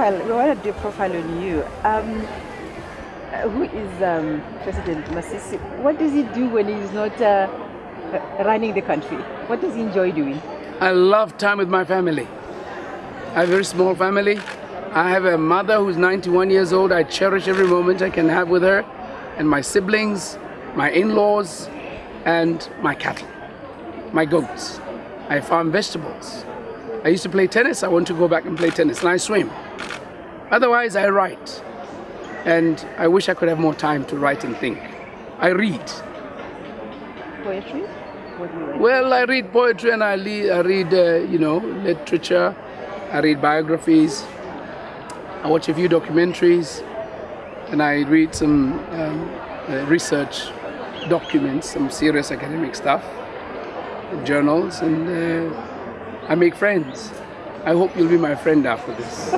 profile, we want to do a profile on you. Um, who is um, President Masisi? What does he do when he's not uh, running the country? What does he enjoy doing? I love time with my family. I have a very small family. I have a mother who's 91 years old. I cherish every moment I can have with her, and my siblings, my in-laws, and my cattle, my goats. I farm vegetables. I used to play tennis. I want to go back and play tennis, and I swim. Otherwise, I write. And I wish I could have more time to write and think. I read. Poetry? What do you read? Well, I read poetry and I, le- I read, uh, you know, literature. I read biographies. I watch a few documentaries, and I read some um, uh, research documents, some serious academic stuff, journals, and uh, I make friends. I hope you'll be my friend after this.